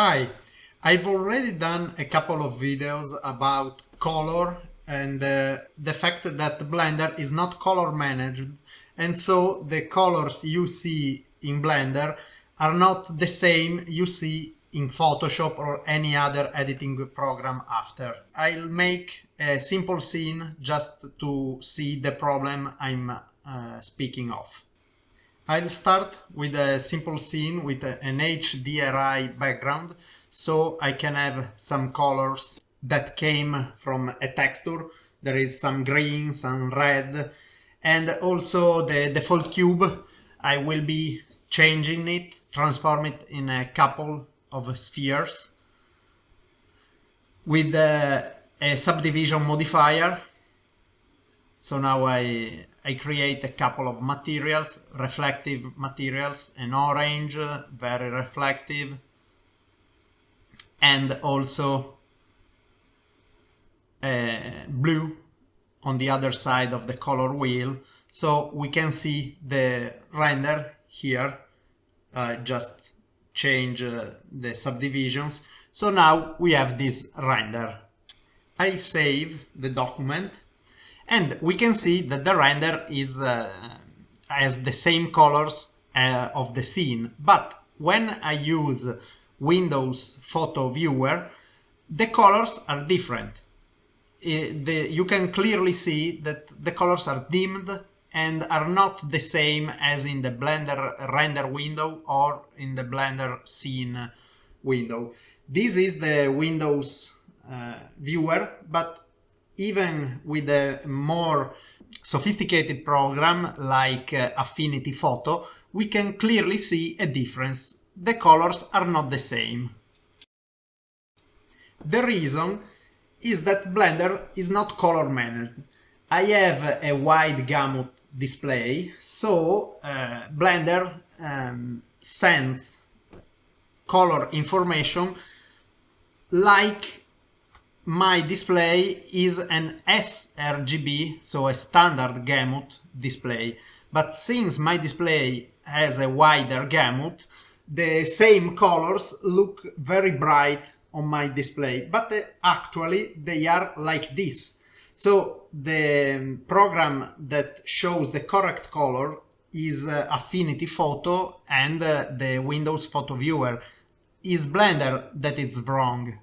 Hi, I've already done a couple of videos about color and uh, the fact that Blender is not color managed and so the colors you see in Blender are not the same you see in Photoshop or any other editing program after. I'll make a simple scene just to see the problem I'm uh, speaking of. I'll start with a simple scene with an HDRI background so I can have some colors that came from a texture. There is some green, some red and also the default cube I will be changing it, transform it in a couple of spheres with a, a subdivision modifier. So now I I create a couple of materials, reflective materials, an orange, very reflective, and also a blue on the other side of the color wheel. So we can see the render here, uh, just change uh, the subdivisions. So now we have this render. I save the document and we can see that the render is uh, has the same colors uh, of the scene but when I use Windows Photo Viewer the colors are different the, you can clearly see that the colors are dimmed and are not the same as in the Blender render window or in the Blender scene window. This is the Windows uh, viewer, but even with a more sophisticated program like uh, Affinity Photo, we can clearly see a difference. The colors are not the same. The reason is that Blender is not color managed. I have a wide gamut display, so uh, Blender um, sends color information like my display is an sRGB, so a standard gamut display. But since my display has a wider gamut, the same colors look very bright on my display, but uh, actually they are like this. So the program that shows the correct color is uh, Affinity Photo and uh, the Windows Photo Viewer. Is Blender that it's wrong?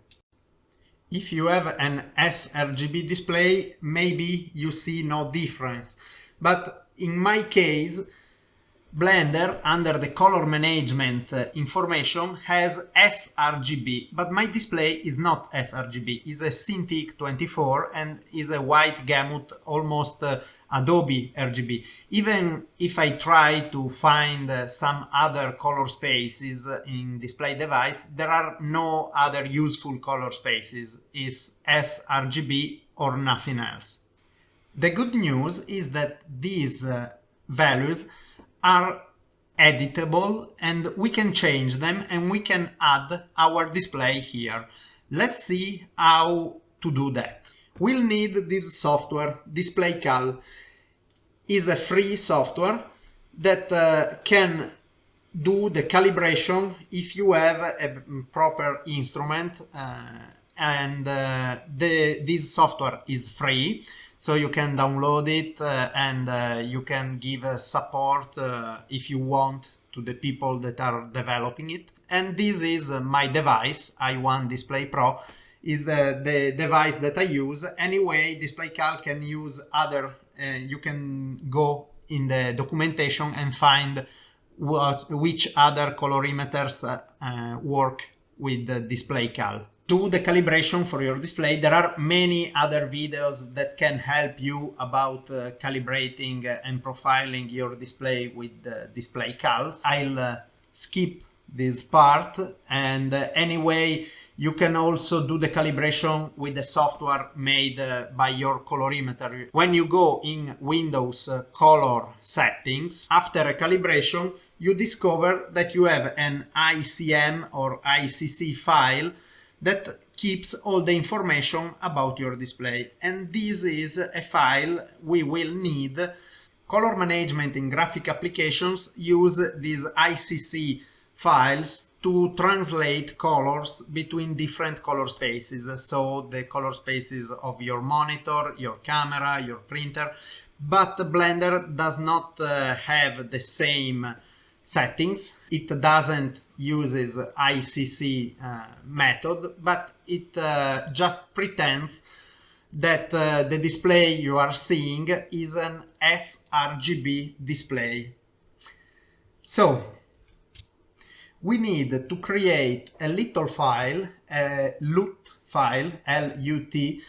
If you have an sRGB display, maybe you see no difference. But in my case, Blender, under the color management uh, information, has sRGB, but my display is not sRGB, it's a Cintiq 24 and is a wide gamut, almost uh, Adobe RGB. Even if I try to find uh, some other color spaces in display device, there are no other useful color spaces. It's sRGB or nothing else. The good news is that these uh, values are editable and we can change them and we can add our display here. Let's see how to do that. We'll need this software, DisplayCal. is a free software that uh, can do the calibration if you have a proper instrument uh, and uh, the, this software is free. So you can download it uh, and uh, you can give uh, support if you want to the people that are developing it. And this is my device i1 display pro is the, the device that I use. Anyway, DisplayCal can use other, uh, you can go in the documentation and find what, which other colorimeters uh, uh, work with the DisplayCal. Do the calibration for your display. There are many other videos that can help you about uh, calibrating and profiling your display with uh, DisplayCal. I'll uh, skip this part and anyway you can also do the calibration with the software made uh, by your colorimeter. When you go in Windows uh, color settings, after a calibration, you discover that you have an ICM or ICC file that keeps all the information about your display. And this is a file we will need. Color management in graphic applications use these ICC files to translate colors between different color spaces. So the color spaces of your monitor, your camera, your printer, but Blender does not uh, have the same settings. It doesn't uses ICC uh, method, but it uh, just pretends that uh, the display you are seeing is an sRGB display. So we need to create a little file, a LUT file, L-U-T,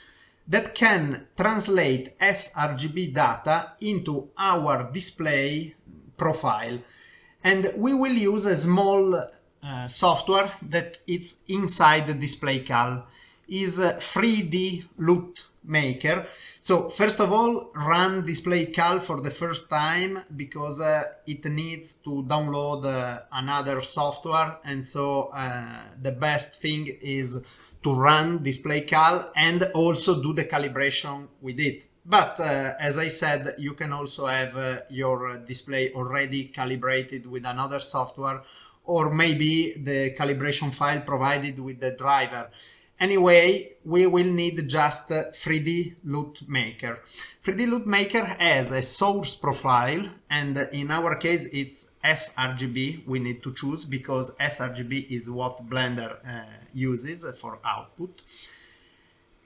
that can translate sRGB data into our display profile. And we will use a small uh, software that is inside the DisplayCal is 3D LUT maker. So first of all, run DisplayCal for the first time because uh, it needs to download uh, another software. And so uh, the best thing is to run DisplayCal and also do the calibration with it. But uh, as I said, you can also have uh, your display already calibrated with another software or maybe the calibration file provided with the driver. Anyway, we will need just 3D LUT Maker. 3D LUT Maker has a source profile and in our case it's sRGB we need to choose because sRGB is what Blender uh, uses for output.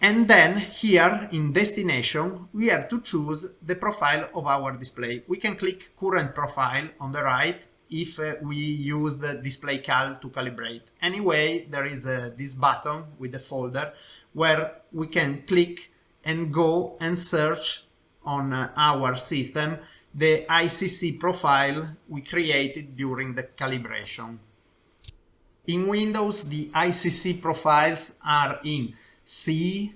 And then here in destination, we have to choose the profile of our display. We can click current profile on the right if uh, we use the DisplayCal to calibrate. Anyway, there is uh, this button with the folder where we can click and go and search on uh, our system the ICC profile we created during the calibration. In Windows, the ICC profiles are in C,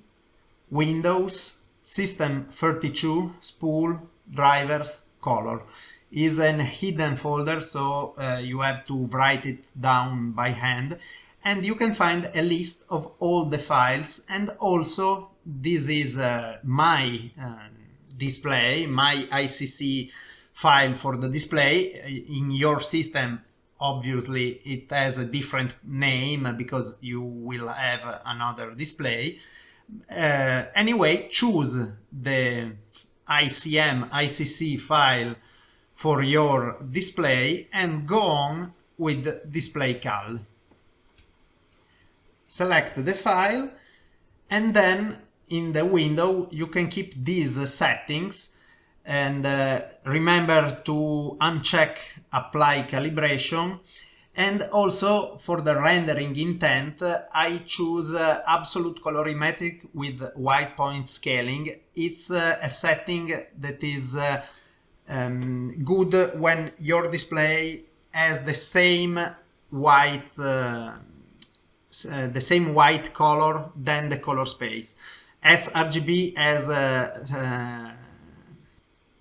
Windows, System 32, Spool, Drivers, Color is an hidden folder so uh, you have to write it down by hand. And you can find a list of all the files. And also this is uh, my uh, display my ICC file for the display. In your system obviously it has a different name because you will have another display. Uh, anyway choose the ICM ICC file for your display and go on with DisplayCal. Select the file and then in the window you can keep these settings and uh, remember to uncheck apply calibration and also for the rendering intent I choose uh, absolute colorimetric with white point scaling. It's uh, a setting that is uh, um, good when your display has the same white uh, uh, the same white color than the color space. sRGB has uh,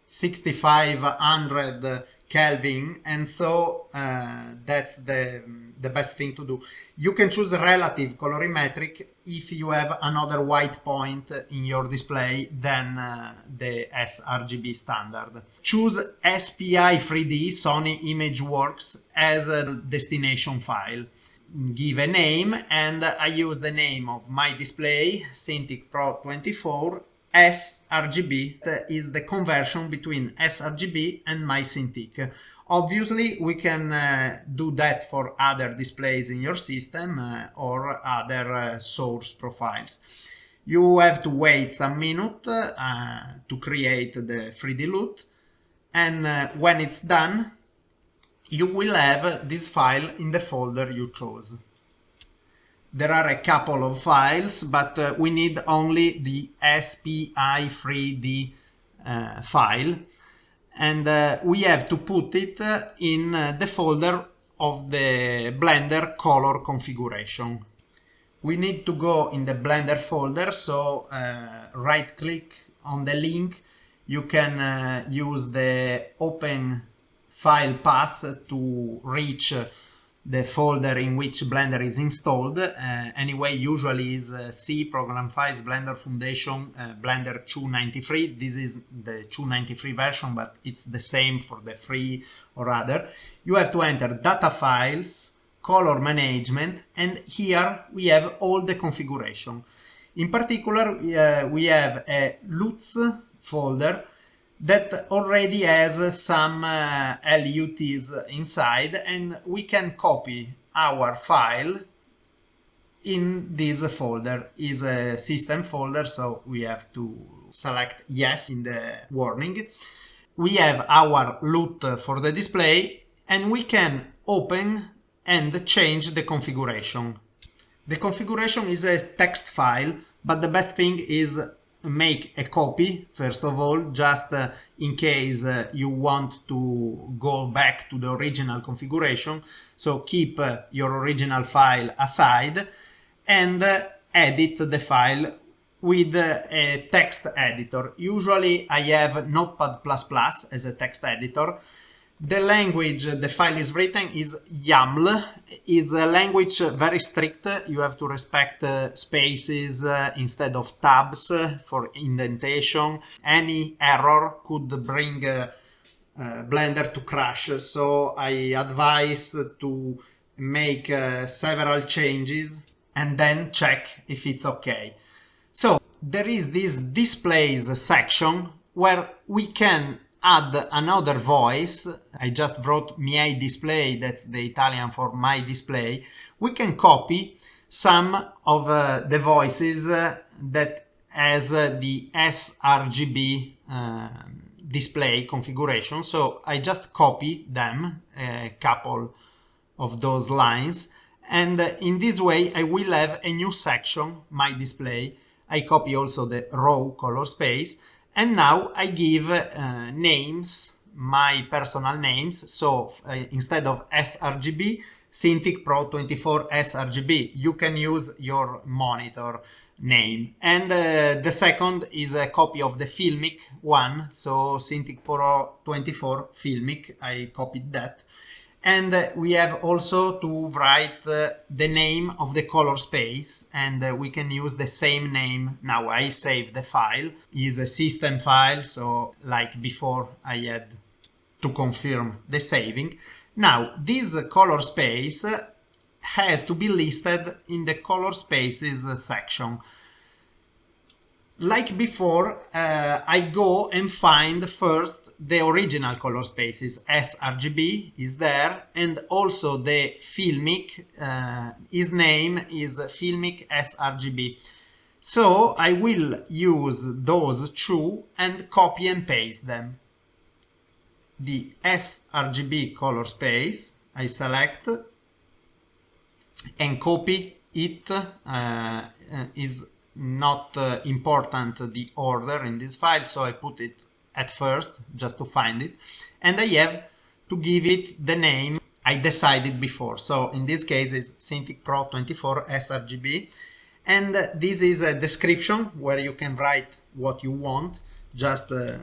6500 Kelvin and so uh, that's the the best thing to do. You can choose relative colorimetric if you have another white point in your display than uh, the sRGB standard. Choose SPI 3D Sony ImageWorks as a destination file. Give a name and I use the name of my display Cintiq Pro 24 sRGB is the conversion between sRGB and my Cintiq. Obviously, we can uh, do that for other displays in your system uh, or other uh, source profiles. You have to wait some minute uh, to create the 3D LUT and uh, when it's done, you will have this file in the folder you chose there are a couple of files, but uh, we need only the SPI3D uh, file. And uh, we have to put it uh, in uh, the folder of the Blender color configuration. We need to go in the Blender folder, so uh, right click on the link. You can use the open file path to reach the folder in which Blender is installed. Uh, anyway, usually is uh, C, Program Files, Blender Foundation, uh, Blender 293. This is the 293 version, but it's the same for the free or other. You have to enter data files, color management and here we have all the configuration. In particular, uh, we have a LUTs folder that already has some uh, LUTs inside and we can copy our file in this folder. Is a system folder so we have to select yes in the warning. We have our LUT for the display and we can open and change the configuration. The configuration is a text file but the best thing is make a copy first of all just uh, in case uh, you want to go back to the original configuration so keep uh, your original file aside and uh, edit the file with uh, a text editor. Usually I have Notepad++ as a text editor. The language the file is written is YAML. It's a language very strict. You have to respect uh, spaces uh, instead of tabs for indentation. Any error could bring uh, uh Blender to crash. So I advise to make uh, several changes and then check if it's okay. So there is this displays section where we can add another voice. I just wrote miei display, that's the Italian for my display. We can copy some of uh, the voices uh, that has uh, the sRGB uh, display configuration. So I just copy them, a couple of those lines, and in this way I will have a new section, my display. I copy also the row color space and now I give uh, names, my personal names. So uh, instead of sRGB, Cintiq Pro 24 sRGB, you can use your monitor name. And uh, the second is a copy of the Filmic one, so Cintiq Pro 24 Filmic, I copied that and we have also to write uh, the name of the color space and uh, we can use the same name. Now I save the file. Is a system file so like before I had to confirm the saving. Now this color space has to be listed in the color spaces section. Like before uh, I go and find first the original color spaces sRGB is there and also the filmic uh, his name is filmic sRGB. So I will use those two and copy and paste them. The sRGB color space I select and copy it uh, is not uh, important the order in this file so I put it at first just to find it. And I have to give it the name I decided before. So in this case it's Cintiq Pro 24 sRGB and this is a description where you can write what you want just uh,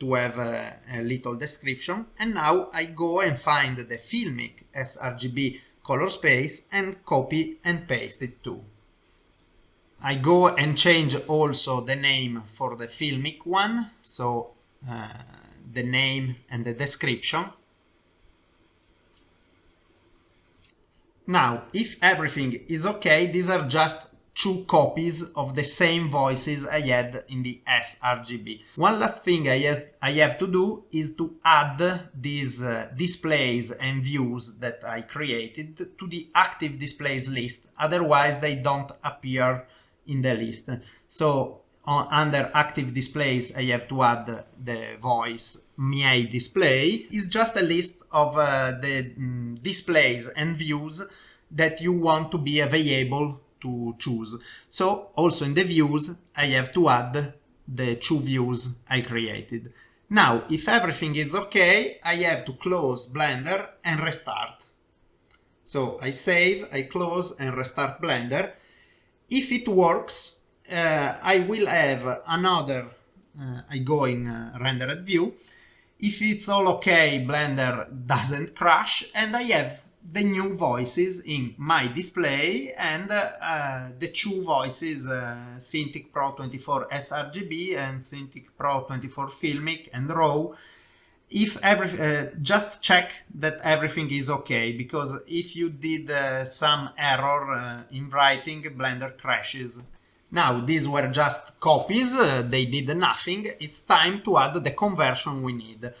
to have a, a, little description. And now I go and find the Filmic sRGB color space and copy and paste it too. I go and change also the name for the Filmic one. So the name and the description. Now, if everything is okay, these are just two copies of the same voices I had in the sRGB. One last thing I, has, I have to do is to add these uh, displays and views that I created to the active displays list, otherwise they don't appear in the list. So on, under active displays I have to add the voice miei display is just a list of uh, the mm, displays and views that you want to be available to choose. So also in the views I have to add the two views I created. Now if everything is okay I have to close Blender and restart. So I save, I close and restart Blender. If it works I will have another uh, I go in uh, rendered view. If it's all okay Blender doesn't crash and I have the new voices in my display and uh, the two voices uh, Cintiq Pro 24 sRGB and Cintiq Pro 24 Filmic and RAW. If every uh, just check that everything is okay because if you did uh, some error uh, in writing blender crashes now these were just copies. Uh, they did nothing. It's time to add the conversion we need.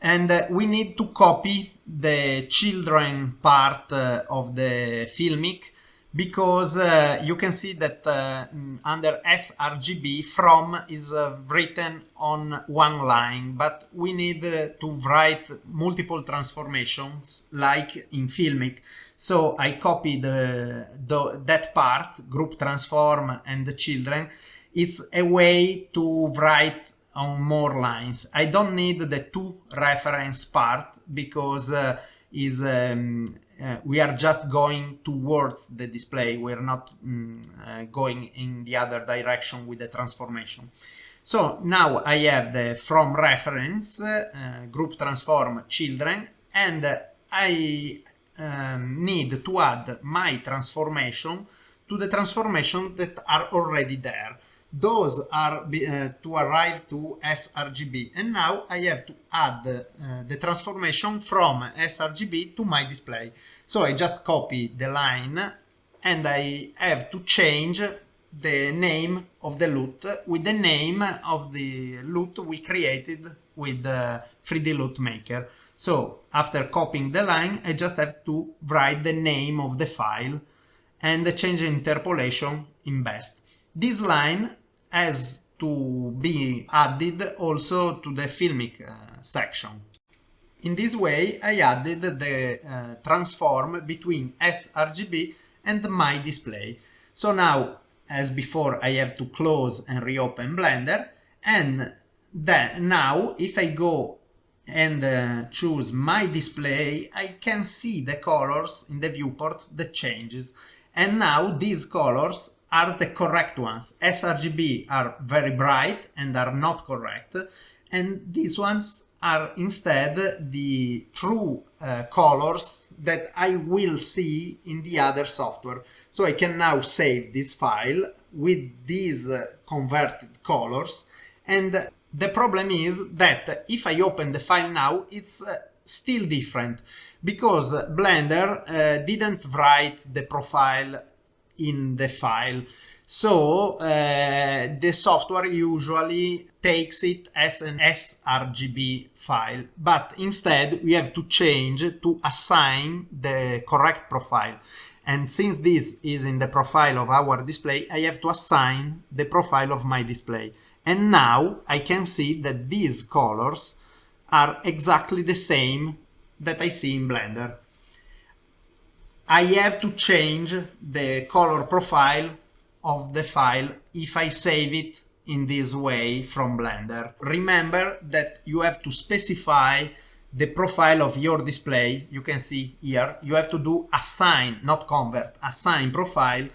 And uh, we need to copy the children part uh, of the filmic because uh, you can see that uh, under sRGB from is uh, written on one line but we need to write multiple transformations like in filmic so I copy the, the, that part group transform and the children. It's a way to write on more lines. I don't need the two reference part because uh, is um, uh, we are just going towards the display. We're not mm, uh, going in the other direction with the transformation. So now I have the from reference uh, group transform children and I um, need to add my transformation to the transformation that are already there. Those are uh, to arrive to sRGB and now I have to add uh, the transformation from sRGB to my display. So I just copy the line and I have to change the name of the LUT with the name of the LUT we created with the 3D LUT maker so after copying the line I just have to write the name of the file and change interpolation in best this line has to be added also to the filmic uh, section. In this way I added the uh, transform between sRGB and my display. So now, as before, I have to close and reopen Blender and then now if I go and uh, choose my display, I can see the colors in the viewport that changes. And now these colors are the correct ones. sRGB are very bright and are not correct. And these ones are instead the true uh, colors that I will see in the other software. So I can now save this file with these uh, converted colors. And the problem is that if I open the file now, it's uh, still different because Blender uh, didn't write the profile in the file. So uh, the software usually takes it as an sRGB file, but instead we have to change to assign the correct profile. And since this is in the profile of our display, I have to assign the profile of my display. And now I can see that these colors are exactly the same that I see in Blender. I have to change the color profile of the file if I save it in this way from Blender. Remember that you have to specify the profile of your display. You can see here, you have to do assign, not convert, assign profile.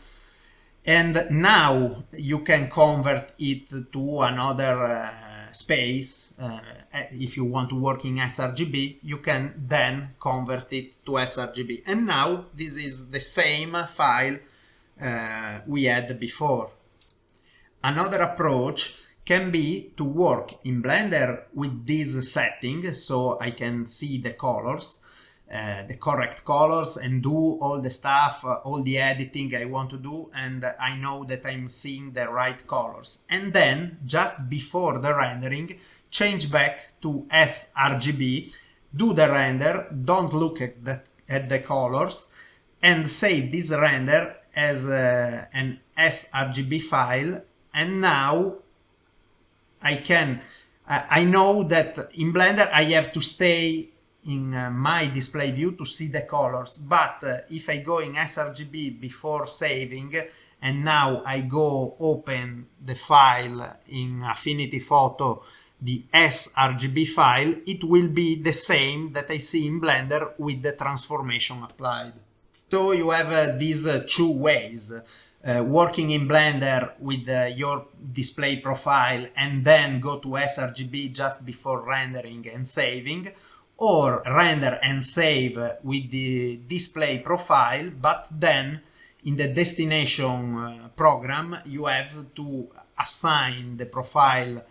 And now you can convert it to another uh, space, uh, if you want to work in sRGB, you can then convert it to sRGB. And now this is the same file uh, we had before. Another approach can be to work in Blender with this setting, so I can see the colors, uh, the correct colors and do all the stuff, uh, all the editing I want to do and I know that I'm seeing the right colors. And then just before the rendering, change back to sRGB, do the render, don't look at the, at the colors and save this render as uh, an sRGB file and now I can I know that in Blender I have to stay in uh, my display view to see the colors but uh, if I go in sRGB before saving and now I go open the file in Affinity Photo the sRGB file it will be the same that I see in Blender with the transformation applied. So you have uh, these uh, two ways uh, working in Blender with uh, your display profile and then go to sRGB just before rendering and saving or render and save with the display profile, but then in the destination uh, program you have to assign the profile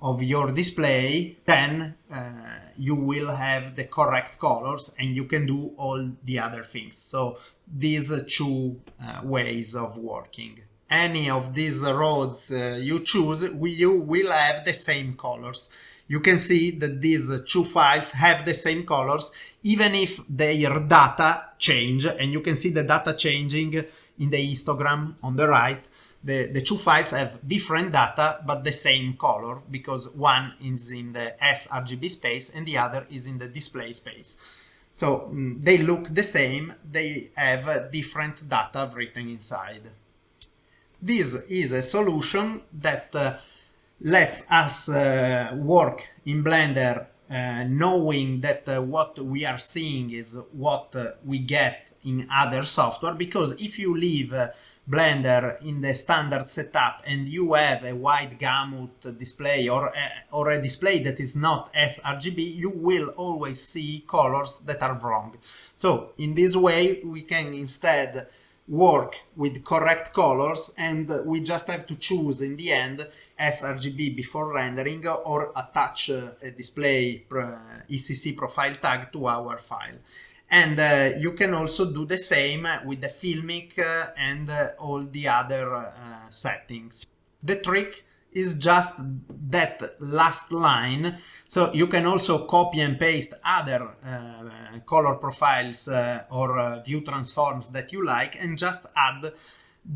of your display, then uh, you will have the correct colors and you can do all the other things. So these two uh, ways of working. Any of these roads uh, you choose, you will have the same colors. You can see that these two files have the same colors, even if their data change, and you can see the data changing in the histogram on the right the, the two files have different data but the same color because one is in the sRGB space and the other is in the display space. So mm, they look the same, they have uh, different data written inside. This is a solution that uh, lets us uh, work in Blender uh, knowing that uh, what we are seeing is what uh, we get in other software because if you leave Blender in the standard setup and you have a wide gamut display or a, or a display that is not sRGB, you will always see colors that are wrong. So in this way, we can instead work with correct colors and we just have to choose in the end sRGB before rendering or attach a display ICC profile tag to our file and uh, you can also do the same with the filmic uh, and uh, all the other uh, settings. The trick is just that last line so you can also copy and paste other uh, color profiles uh, or view transforms that you like and just add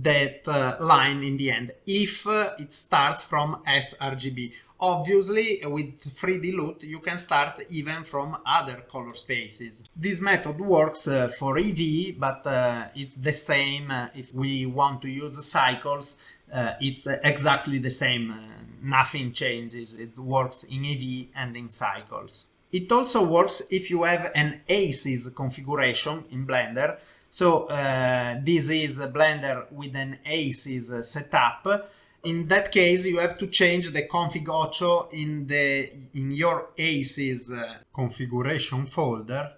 that line in the end if it starts from sRGB Obviously, with 3D LUT, you can start even from other color spaces. This method works uh, for Eevee, but uh, it's the same uh, if we want to use cycles. Uh, it's exactly the same, uh, nothing changes. It works in Eevee and in cycles. It also works if you have an ACES configuration in Blender. So uh, this is Blender with an ACES setup in that case you have to change the config OCIO in the in your aces uh, configuration folder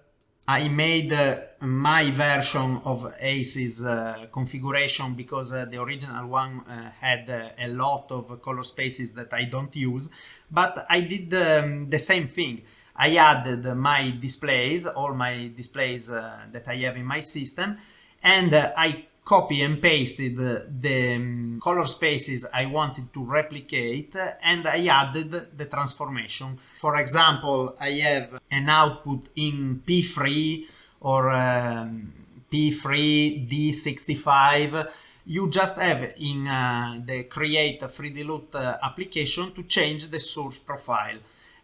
I made uh, my version of aces uh, configuration because uh, the original one had a lot of color spaces that I don't use but I did um, the same thing. I added my displays all my displays that I have in my system and I copy and pasted the um, color spaces I wanted to replicate and I added the transformation. For example, I have an output in P3 or um, P3 D65 you just have in uh, the create 3D LUT uh, application to change the source profile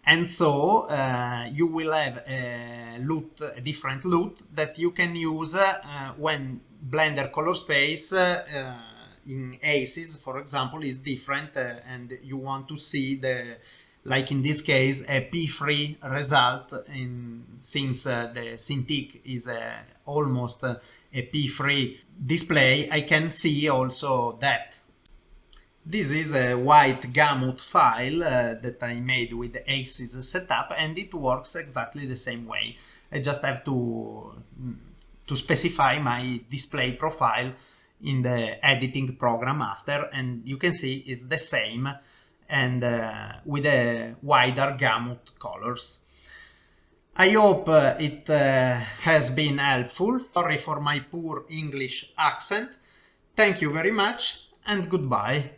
and so uh, you will have a LUT, a different LUT that you can use uh, when Blender color space uh, in ACES, for example, is different uh, and you want to see the, like in this case, a P3 result in, since uh, the Cintiq is almost a P3 display, I can see also that. This is a wide gamut file uh, that I made with the ACES setup and it works exactly the same way. I just have to to specify my display profile in the editing program after and you can see it's the same and uh, with a wider gamut colors. I hope uh, it uh, has been helpful. Sorry for my poor English accent. Thank you very much and goodbye.